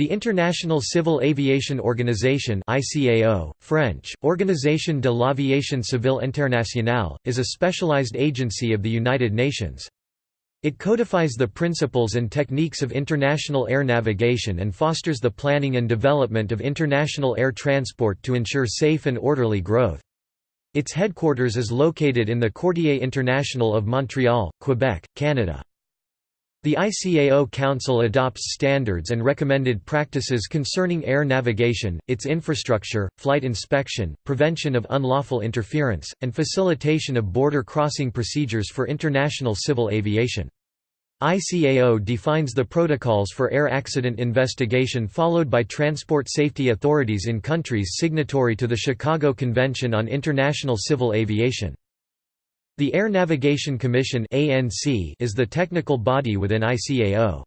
The International Civil Aviation Organization ICAO, French, Organisation de l'Aviation Civile Internationale, is a specialized agency of the United Nations. It codifies the principles and techniques of international air navigation and fosters the planning and development of international air transport to ensure safe and orderly growth. Its headquarters is located in the Quartier International of Montreal, Quebec, Canada. The ICAO Council adopts standards and recommended practices concerning air navigation, its infrastructure, flight inspection, prevention of unlawful interference, and facilitation of border crossing procedures for international civil aviation. ICAO defines the protocols for air accident investigation followed by transport safety authorities in countries signatory to the Chicago Convention on International Civil Aviation. The Air Navigation Commission is the technical body within ICAO.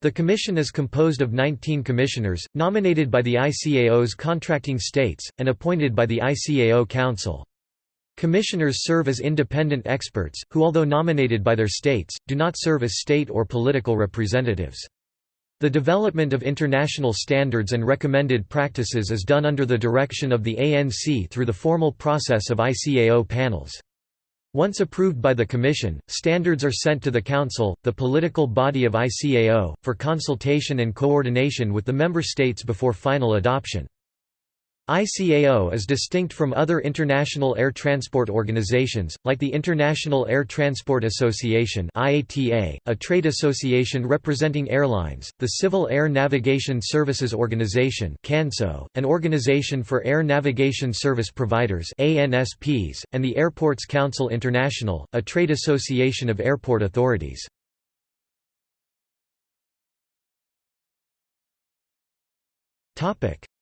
The commission is composed of 19 commissioners, nominated by the ICAO's contracting states, and appointed by the ICAO Council. Commissioners serve as independent experts, who although nominated by their states, do not serve as state or political representatives. The development of international standards and recommended practices is done under the direction of the ANC through the formal process of ICAO panels. Once approved by the Commission, standards are sent to the Council, the political body of ICAO, for consultation and coordination with the member states before final adoption. ICAO is distinct from other international air transport organizations, like the International Air Transport Association IATA, a trade association representing airlines, the Civil Air Navigation Services Organization CANSO, an organization for air navigation service providers ANSPs, and the Airports Council International, a trade association of airport authorities.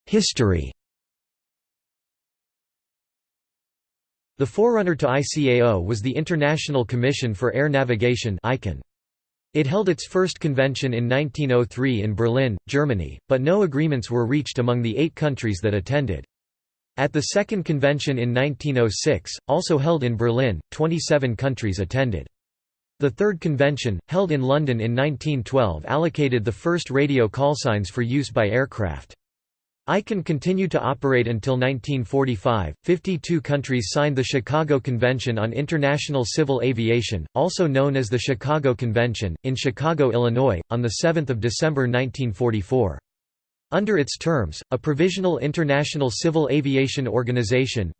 History The forerunner to ICAO was the International Commission for Air Navigation It held its first convention in 1903 in Berlin, Germany, but no agreements were reached among the eight countries that attended. At the second convention in 1906, also held in Berlin, 27 countries attended. The third convention, held in London in 1912 allocated the first radio callsigns for use by aircraft. ICAN continued to operate until 1945. 52 countries signed the Chicago Convention on International Civil Aviation, also known as the Chicago Convention, in Chicago, Illinois, on 7 December 1944. Under its terms, a Provisional International Civil Aviation Organization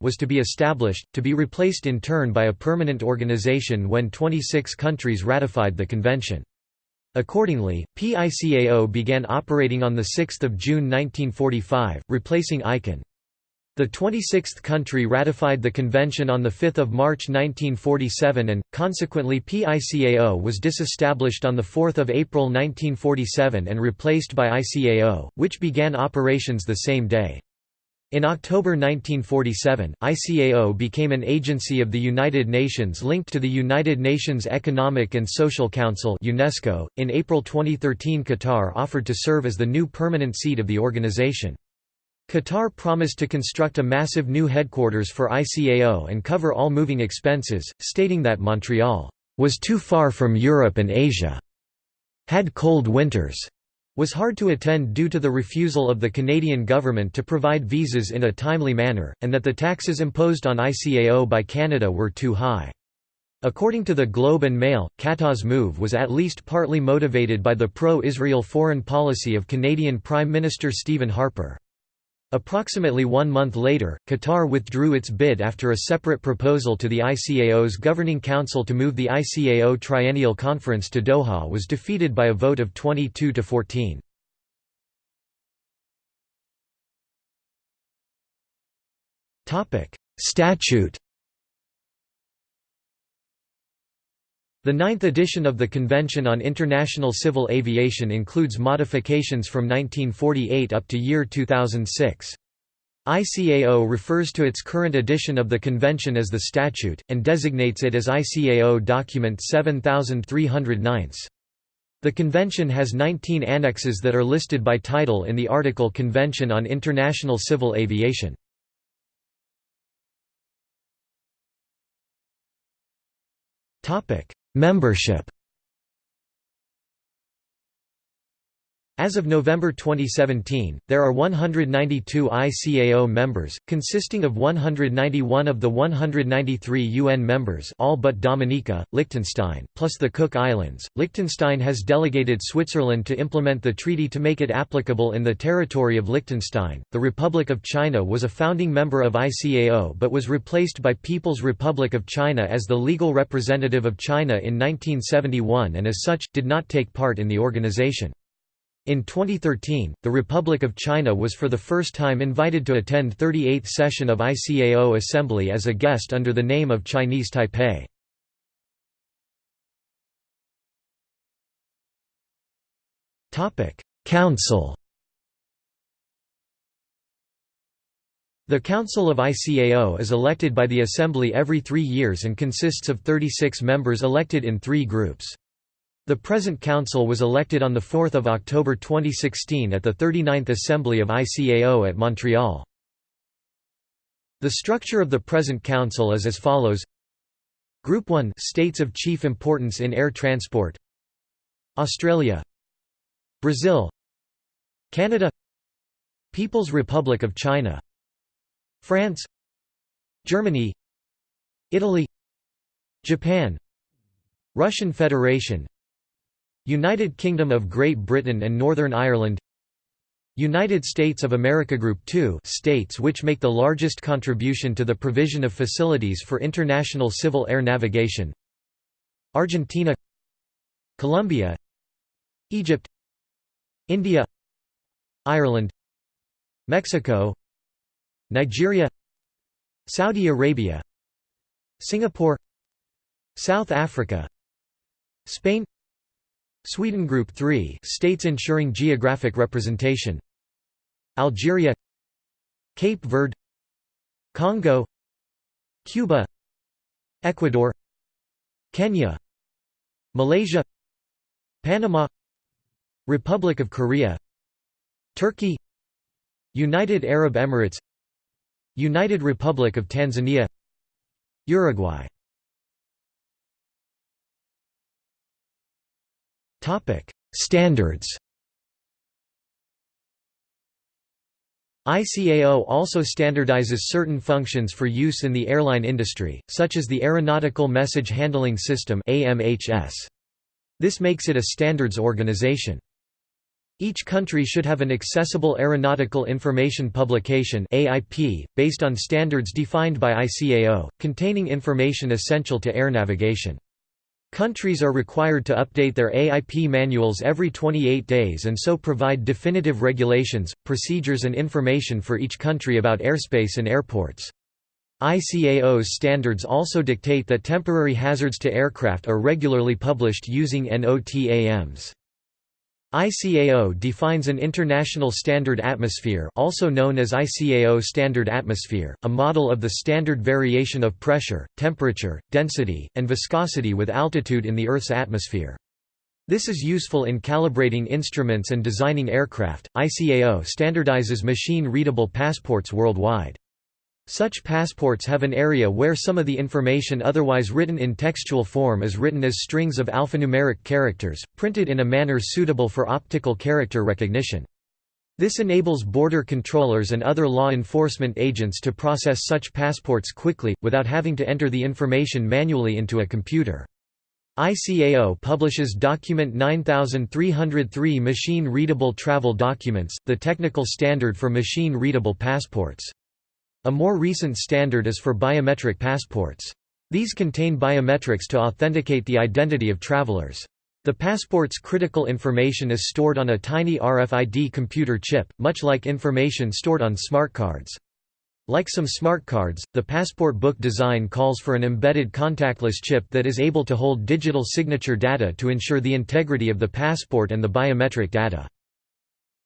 was to be established, to be replaced in turn by a permanent organization when 26 countries ratified the convention. Accordingly, PICAO began operating on 6 June 1945, replacing ICAN. The 26th country ratified the convention on 5 March 1947 and, consequently PICAO was disestablished on 4 April 1947 and replaced by ICAO, which began operations the same day. In October 1947, ICAO became an agency of the United Nations linked to the United Nations Economic and Social Council (UNESCO). In April 2013, Qatar offered to serve as the new permanent seat of the organization. Qatar promised to construct a massive new headquarters for ICAO and cover all moving expenses, stating that Montreal was too far from Europe and Asia, had cold winters, was hard to attend due to the refusal of the Canadian government to provide visas in a timely manner, and that the taxes imposed on ICAO by Canada were too high. According to the Globe and Mail, Qatar's move was at least partly motivated by the pro-Israel foreign policy of Canadian Prime Minister Stephen Harper. Approximately one month later, Qatar withdrew its bid after a separate proposal to the ICAO's Governing Council to move the ICAO Triennial Conference to Doha was defeated by a vote of 22 to 14. Statute The ninth edition of the Convention on International Civil Aviation includes modifications from 1948 up to year 2006. ICAO refers to its current edition of the convention as the statute, and designates it as ICAO Document 7309. The convention has 19 annexes that are listed by title in the article Convention on International Civil Aviation. Membership As of November 2017, there are 192 ICAO members, consisting of 191 of the 193 UN members all but Dominica, Liechtenstein, plus the Cook Islands. Liechtenstein has delegated Switzerland to implement the treaty to make it applicable in the territory of Liechtenstein. The Republic of China was a founding member of ICAO but was replaced by People's Republic of China as the legal representative of China in 1971 and as such, did not take part in the organization. In 2013, the Republic of China was for the first time invited to attend 38th session of ICAO Assembly as a guest under the name of Chinese Taipei. Council The Council of ICAO is elected by the Assembly every three years and consists of 36 members elected in three groups. The present council was elected on 4 October 2016 at the 39th Assembly of ICAO at Montreal. The structure of the present council is as follows. Group 1 States of chief importance in air transport. Australia. Brazil. Canada. People's Republic of China. France. Germany. Italy. Japan. Russian Federation United Kingdom of Great Britain and Northern Ireland United States of America Group 2 states which make the largest contribution to the provision of facilities for international civil air navigation Argentina Colombia Egypt India Ireland Mexico Nigeria Saudi Arabia Singapore South Africa Spain Sweden Group 3 states ensuring geographic representation. Algeria. Cape Verde. Congo. Cuba. Ecuador. Kenya. Malaysia. Panama. Republic of Korea. Turkey. United Arab Emirates. United Republic of Tanzania. Uruguay Topic: Standards. ICAO also standardizes certain functions for use in the airline industry, such as the Aeronautical Message Handling System (AMHS). This makes it a standards organization. Each country should have an accessible aeronautical information publication AIP, based on standards defined by ICAO, containing information essential to air navigation. Countries are required to update their AIP manuals every 28 days and so provide definitive regulations, procedures and information for each country about airspace and airports. ICAO's standards also dictate that temporary hazards to aircraft are regularly published using NOTAMs. ICAO defines an international standard atmosphere also known as ICAO Standard Atmosphere, a model of the standard variation of pressure, temperature, density, and viscosity with altitude in the Earth's atmosphere. This is useful in calibrating instruments and designing aircraft. ICAO standardizes machine-readable passports worldwide. Such passports have an area where some of the information otherwise written in textual form is written as strings of alphanumeric characters, printed in a manner suitable for optical character recognition. This enables border controllers and other law enforcement agents to process such passports quickly, without having to enter the information manually into a computer. ICAO publishes Document 9303 Machine-Readable Travel Documents, the technical standard for machine-readable passports. A more recent standard is for biometric passports. These contain biometrics to authenticate the identity of travelers. The passport's critical information is stored on a tiny RFID computer chip, much like information stored on smart cards. Like some smart cards, the passport book design calls for an embedded contactless chip that is able to hold digital signature data to ensure the integrity of the passport and the biometric data.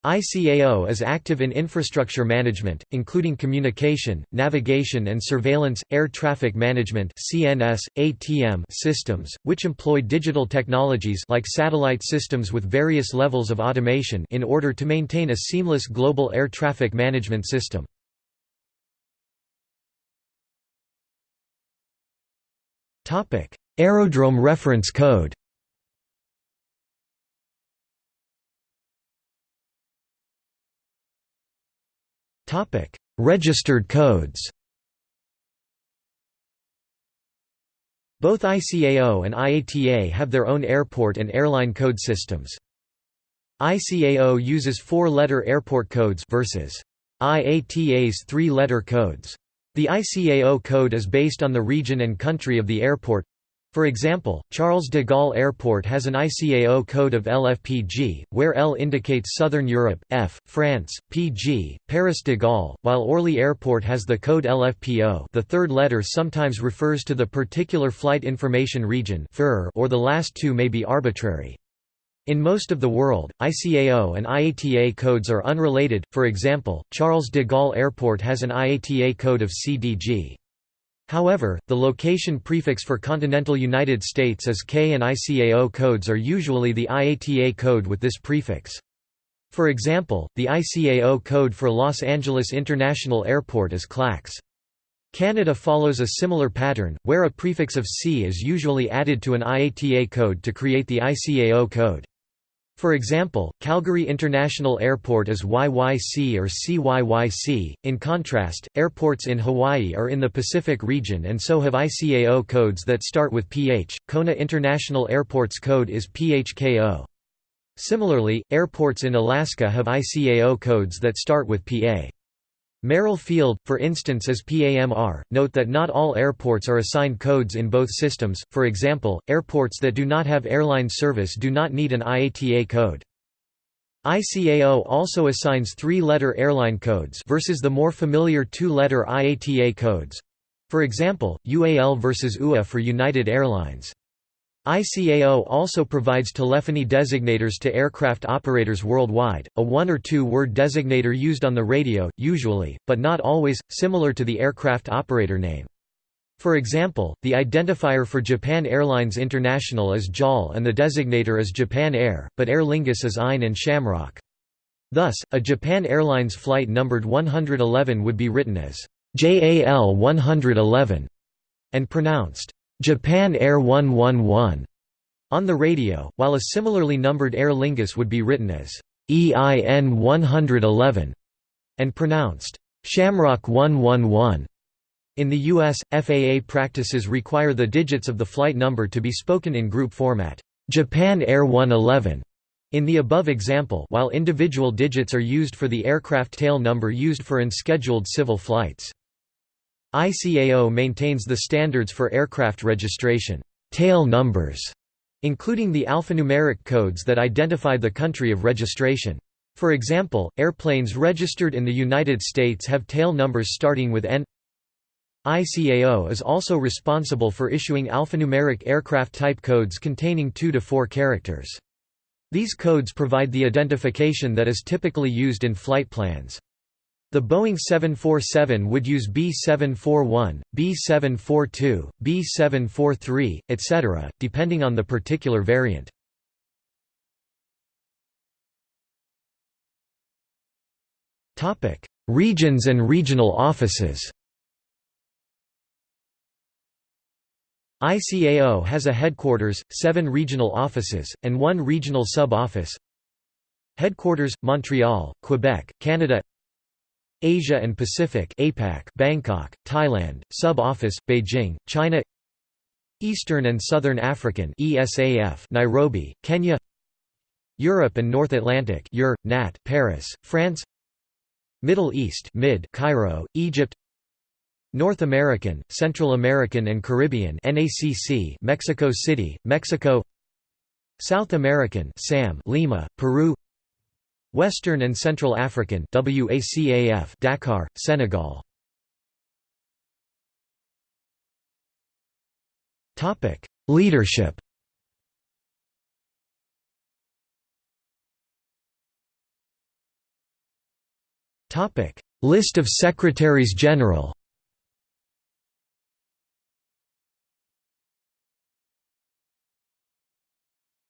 ICAO is active in infrastructure management, including communication, navigation and surveillance, air traffic management (CNS, ATM) systems, which employ digital technologies like satellite systems with various levels of automation in order to maintain a seamless global air traffic management system. Aerodrome Reference Code Registered codes Both ICAO and IATA have their own airport and airline code systems. ICAO uses four-letter airport codes versus IATA's three-letter codes. The ICAO code is based on the region and country of the airport. For example, Charles de Gaulle Airport has an ICAO code of LFPG, where L indicates Southern Europe, F, France, PG, Paris de Gaulle, while Orly Airport has the code LFPO the third letter sometimes refers to the particular flight information region or the last two may be arbitrary. In most of the world, ICAO and IATA codes are unrelated, for example, Charles de Gaulle Airport has an IATA code of CDG. However, the location prefix for continental United States is K and ICAO codes are usually the IATA code with this prefix. For example, the ICAO code for Los Angeles International Airport is KLAX. Canada follows a similar pattern, where a prefix of C is usually added to an IATA code to create the ICAO code. For example, Calgary International Airport is YYC or CYYC. In contrast, airports in Hawaii are in the Pacific region and so have ICAO codes that start with PH. Kona International Airport's code is PHKO. Similarly, airports in Alaska have ICAO codes that start with PA. Merrill Field, for instance is PAMR. Note that not all airports are assigned codes in both systems, for example, airports that do not have airline service do not need an IATA code. ICAO also assigns three-letter airline codes versus the more familiar two-letter IATA codes. For example, UAL versus UA for United Airlines. ICAO also provides telephony designators to aircraft operators worldwide, a one or two word designator used on the radio, usually, but not always, similar to the aircraft operator name. For example, the identifier for Japan Airlines International is JAL and the designator is Japan Air, but Aer Lingus is EIN and Shamrock. Thus, a Japan Airlines flight numbered 111 would be written as JAL 111 and pronounced Japan Air 111 on the radio, while a similarly numbered Aer Lingus would be written as EIN 111 and pronounced Shamrock 111. In the U.S., FAA practices require the digits of the flight number to be spoken in group format, Japan Air 111. In the above example while individual digits are used for the aircraft tail number used for unscheduled civil flights. ICAO maintains the standards for aircraft registration tail numbers, including the alphanumeric codes that identify the country of registration. For example, airplanes registered in the United States have tail numbers starting with N. ICAO is also responsible for issuing alphanumeric aircraft type codes containing 2 to 4 characters. These codes provide the identification that is typically used in flight plans. The Boeing 747 would use B741, B742, B743, etc., depending on the particular variant. Regions and regional offices ICAO has a headquarters, seven regional offices, and one regional sub-office Headquarters, Montreal, Quebec, Canada Asia and Pacific APAC Bangkok, Thailand, Sub-Office, Beijing, China Eastern and Southern African ESAF Nairobi, Kenya Europe and North Atlantic EUR, NAT Paris, France Middle East MID Cairo, Egypt North American, Central American and Caribbean NACC Mexico City, Mexico South American SAM Lima, Peru Western and Central African WACAF Dakar, Senegal. Topic: Leadership. Topic: List of Secretaries General.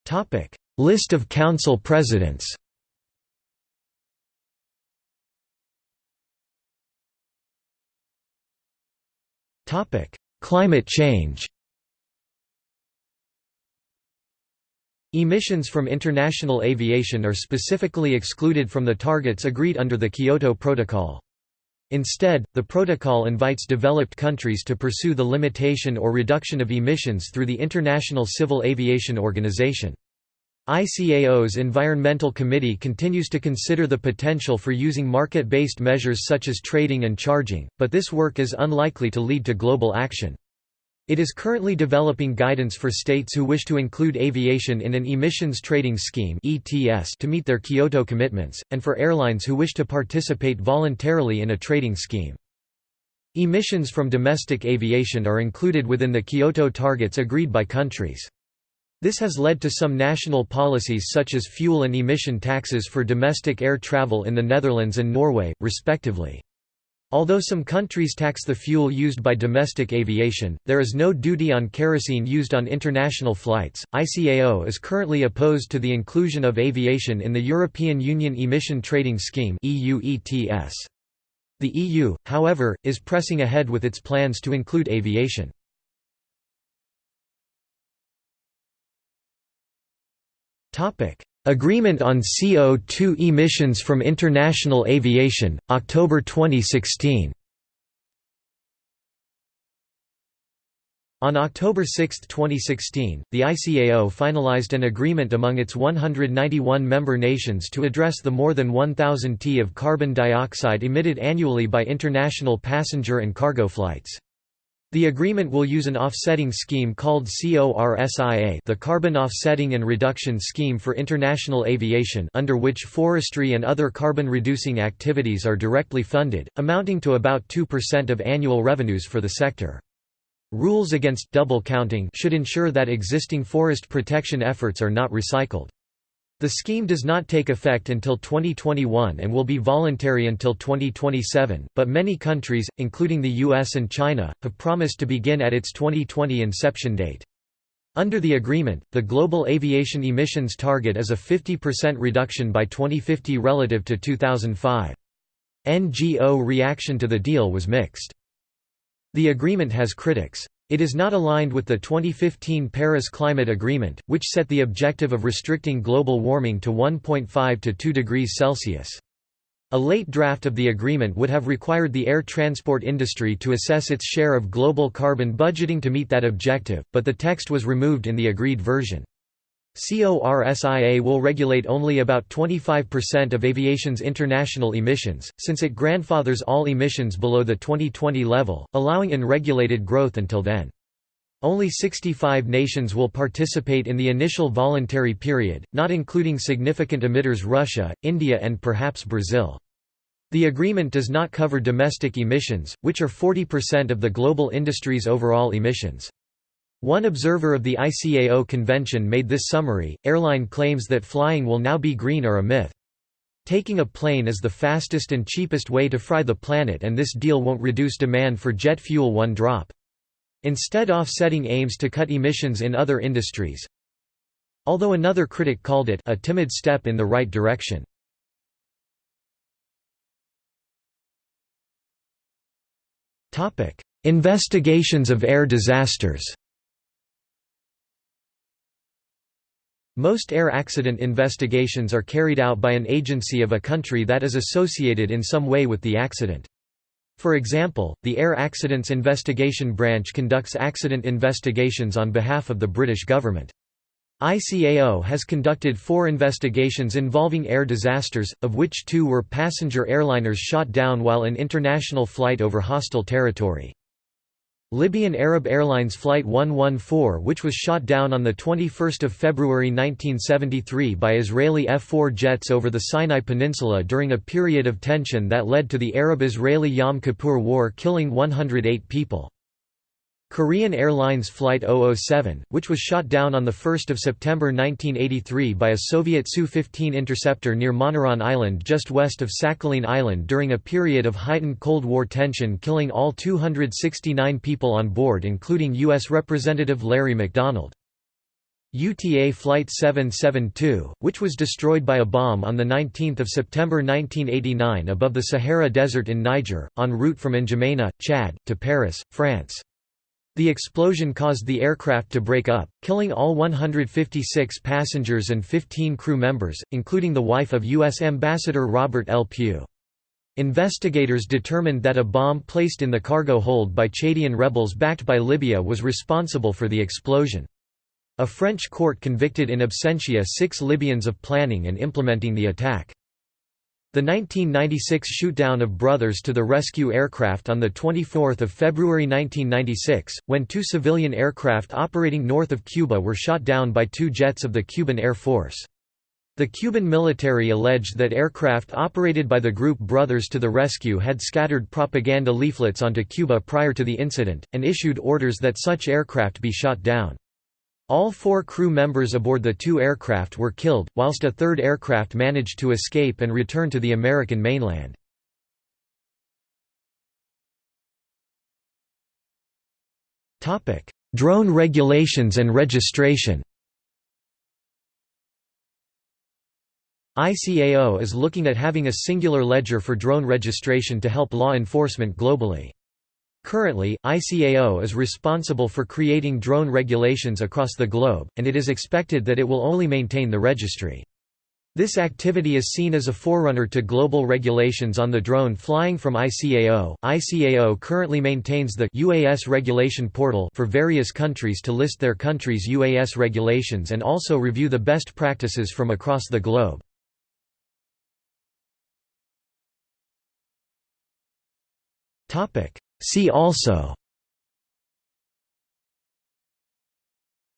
Topic: List of Council Presidents. Topic: Climate change. Emissions from international aviation are specifically excluded from the targets agreed under the Kyoto Protocol. Instead, the protocol invites developed countries to pursue the limitation or reduction of emissions through the International Civil Aviation Organization. ICAO's Environmental Committee continues to consider the potential for using market-based measures such as trading and charging, but this work is unlikely to lead to global action. It is currently developing guidance for states who wish to include aviation in an emissions trading scheme to meet their Kyoto commitments, and for airlines who wish to participate voluntarily in a trading scheme. Emissions from domestic aviation are included within the Kyoto targets agreed by countries. This has led to some national policies such as fuel and emission taxes for domestic air travel in the Netherlands and Norway, respectively. Although some countries tax the fuel used by domestic aviation, there is no duty on kerosene used on international flights. ICAO is currently opposed to the inclusion of aviation in the European Union Emission Trading Scheme (EU ETS). The EU, however, is pressing ahead with its plans to include aviation. Agreement on CO2 emissions from international aviation, October 2016 On October 6, 2016, the ICAO finalized an agreement among its 191 member nations to address the more than 1,000 t of carbon dioxide emitted annually by international passenger and cargo flights. The agreement will use an offsetting scheme called CORSIA the Carbon Offsetting and Reduction Scheme for International Aviation under which forestry and other carbon-reducing activities are directly funded, amounting to about 2% of annual revenues for the sector. Rules against double counting should ensure that existing forest protection efforts are not recycled. The scheme does not take effect until 2021 and will be voluntary until 2027, but many countries, including the US and China, have promised to begin at its 2020 inception date. Under the agreement, the global aviation emissions target is a 50% reduction by 2050 relative to 2005. NGO reaction to the deal was mixed. The agreement has critics. It is not aligned with the 2015 Paris Climate Agreement, which set the objective of restricting global warming to 1.5 to 2 degrees Celsius. A late draft of the agreement would have required the air transport industry to assess its share of global carbon budgeting to meet that objective, but the text was removed in the agreed version. CORSIA will regulate only about 25% of aviation's international emissions, since it grandfathers all emissions below the 2020 level, allowing unregulated growth until then. Only 65 nations will participate in the initial voluntary period, not including significant emitters Russia, India and perhaps Brazil. The agreement does not cover domestic emissions, which are 40% of the global industry's overall emissions. One observer of the ICAO convention made this summary, airline claims that flying will now be green are a myth. Taking a plane is the fastest and cheapest way to fry the planet and this deal won't reduce demand for jet fuel one drop. Instead offsetting aims to cut emissions in other industries. Although another critic called it a timid step in the right direction. Investigations of air disasters Most air accident investigations are carried out by an agency of a country that is associated in some way with the accident. For example, the Air Accidents Investigation Branch conducts accident investigations on behalf of the British government. ICAO has conducted four investigations involving air disasters, of which two were passenger airliners shot down while in international flight over hostile territory. Libyan Arab Airlines Flight 114 which was shot down on 21 February 1973 by Israeli F-4 jets over the Sinai Peninsula during a period of tension that led to the Arab-Israeli Yom Kippur War killing 108 people. Korean Airlines Flight 007, which was shot down on 1 September 1983 by a Soviet Su-15 interceptor near Moneron Island just west of Sakhalin Island during a period of heightened Cold War tension killing all 269 people on board including U.S. Representative Larry McDonald. UTA Flight 772, which was destroyed by a bomb on 19 September 1989 above the Sahara Desert in Niger, en route from N'Djamena, Chad, to Paris, France. The explosion caused the aircraft to break up, killing all 156 passengers and 15 crew members, including the wife of U.S. Ambassador Robert L. Pugh. Investigators determined that a bomb placed in the cargo hold by Chadian rebels backed by Libya was responsible for the explosion. A French court convicted in absentia six Libyans of planning and implementing the attack. The 1996 shootdown of Brothers to the Rescue aircraft on 24 February 1996, when two civilian aircraft operating north of Cuba were shot down by two jets of the Cuban Air Force. The Cuban military alleged that aircraft operated by the group Brothers to the Rescue had scattered propaganda leaflets onto Cuba prior to the incident, and issued orders that such aircraft be shot down. All four crew members aboard the two aircraft were killed, whilst a third aircraft managed to escape and return to the American mainland. Drone regulations and registration ICAO is looking at having a singular ledger for drone registration to help law enforcement globally. Currently, ICAO is responsible for creating drone regulations across the globe, and it is expected that it will only maintain the registry. This activity is seen as a forerunner to global regulations on the drone flying from ICAO. ICAO currently maintains the UAS regulation portal for various countries to list their country's UAS regulations and also review the best practices from across the globe. See also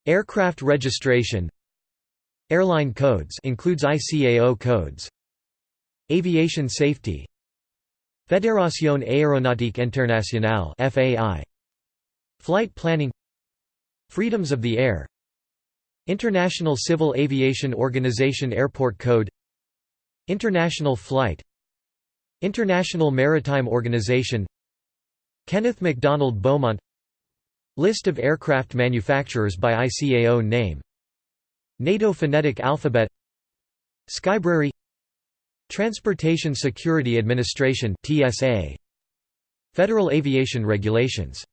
Aircraft registration Airline codes includes ICAO codes Aviation safety Fédération Aéronautique Internationale FAI Flight planning Freedoms of the air International Civil Aviation Organization Airport Code International Flight International Maritime Organization Kenneth MacDonald Beaumont List of aircraft manufacturers by ICAO name. NATO phonetic alphabet. Skybrary Transportation Security Administration TSA Federal Aviation Regulations